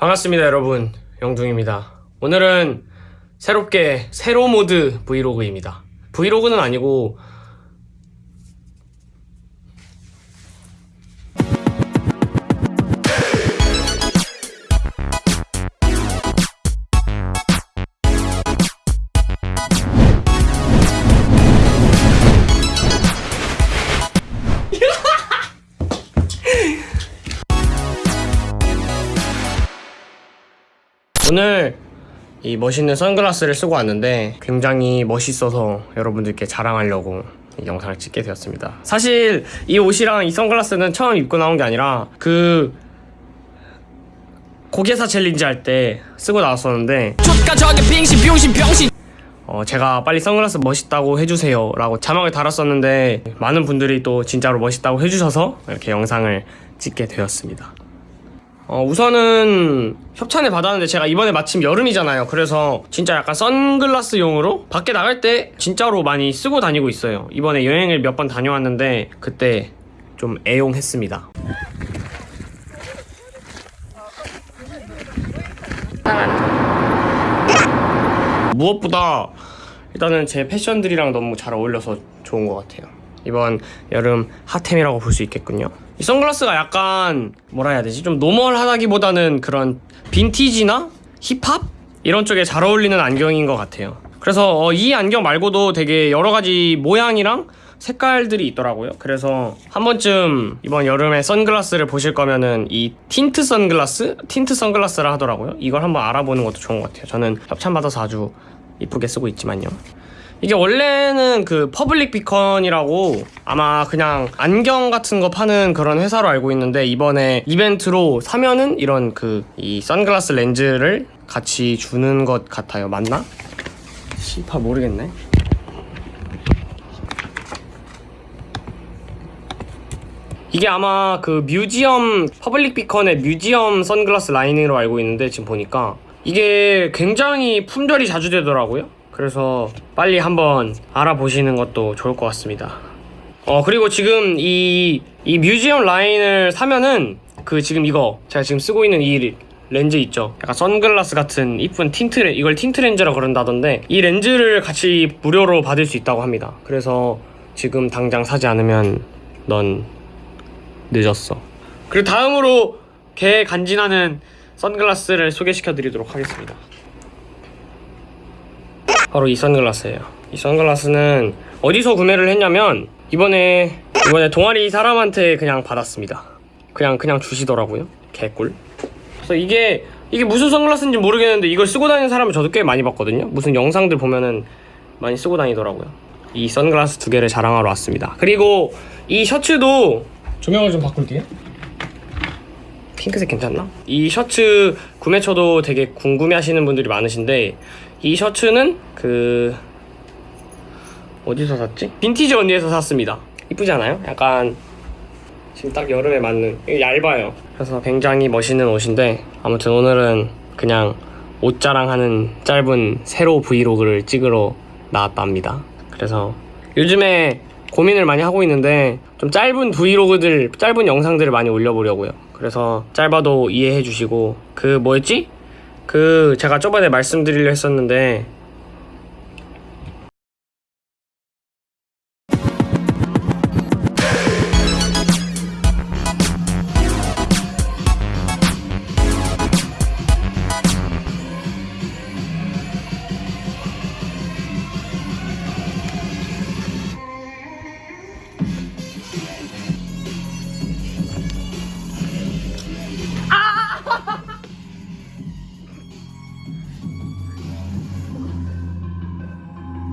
반갑습니다 여러분. 영둥입니다. 오늘은 새롭게 세로 모드 브이로그입니다. 브이로그는 아니고 오늘 이 멋있는 선글라스를 쓰고 왔는데 굉장히 멋있어서 여러분들께 자랑하려고 이 영상을 찍게 되었습니다. 사실 이 옷이랑 이 선글라스는 처음 입고 나온 게 아니라 그 고개사 챌린지 할 때 쓰고 나왔었는데 어, 제가 빨리 선글라스 멋있다고 해주세요 라고 자막을 달았었는데 많은 분들이 또 진짜로 멋있다고 해주셔서 이렇게 영상을 찍게 되었습니다 어, 우선은 협찬을 받았는데 제가 이번에 마침 여름이잖아요. 그래서 진짜 약간 선글라스용으로 밖에 나갈 때 진짜로 많이 쓰고 다니고 있어요. 이번에 여행을 몇 번 다녀왔는데 그때 좀 애용했습니다. 무엇보다 일단은 제 패션들이랑 너무 잘 어울려서 좋은 것 같아요. 이번 여름 핫템이라고 볼 수 있겠군요. 이 선글라스가 약간 뭐라 해야 되지? 좀 노멀하다기보다는 그런 빈티지나 힙합 이런 쪽에 잘 어울리는 안경인 것 같아요. 그래서 어, 이 안경 말고도 되게 여러 가지 모양이랑 색깔들이 있더라고요. 그래서 한 번쯤 이번 여름에 선글라스를 보실 거면은 이 틴트 선글라스? 틴트 선글라스라 하더라고요. 이걸 한번 알아보는 것도 좋은 것 같아요. 저는 협찬받아서 아주 이쁘게 쓰고 있지만요. 이게 원래는 그 Public Beacon이라고 아마 그냥 안경 같은 거 파는 그런 회사로 알고 있는데 이번에 이벤트로 사면은 이런 그 이 선글라스 렌즈를 같이 주는 것 같아요. 맞나? 시파 모르겠네. 이게 아마 그 뮤지엄 Public Beacon의 Museum 선글라스 라인으로 알고 있는데 지금 보니까 이게 굉장히 품절이 자주 되더라고요. 그래서 빨리 한번 알아보시는 것도 좋을 것 같습니다. 어 그리고 지금 이, 이 Museum 라인을 사면은 그 지금 이거 제가 지금 쓰고 있는 이 렌즈 있죠? 약간 선글라스 같은 이쁜 틴트 렌 이걸 틴트 렌즈라 그런다던데 이 렌즈를 같이 무료로 받을 수 있다고 합니다. 그래서 지금 당장 사지 않으면 넌 늦었어. 그리고 다음으로 개 간지나는 선글라스를 소개시켜 드리도록 하겠습니다 바로 이 선글라스예요. 이 선글라스는 어디서 구매를 했냐면 이번에 이번에 동아리 사람한테 그냥 받았습니다. 그냥 그냥 주시더라고요. 개꿀. 그래서 이게 이게 무슨 선글라스인지 모르겠는데 이걸 쓰고 다니는 사람을 저도 꽤 많이 봤거든요. 무슨 영상들 보면은 많이 쓰고 다니더라고요. 이 선글라스 두 개를 자랑하러 왔습니다. 그리고 이 셔츠도 조명을 좀 바꿀게요 핑크색 괜찮나? 이 셔츠 구매처도 되게 궁금해 하시는 분들이 많으신데 이 셔츠는 그 어디서 샀지? 빈티지 언니에서 샀습니다 이쁘지 않아요? 약간 지금 딱 여름에 맞는 얇아요 그래서 굉장히 멋있는 옷인데 아무튼 오늘은 그냥 옷 자랑하는 짧은 세로 브이로그를 찍으러 나왔답니다 그래서 요즘에 고민을 많이 하고 있는데 좀 짧은 브이로그들 짧은 영상들을 많이 올려보려고요 그래서 짧아도 이해해 주시고 그 뭐였지? 그 제가 저번에 말씀드리려 했었는데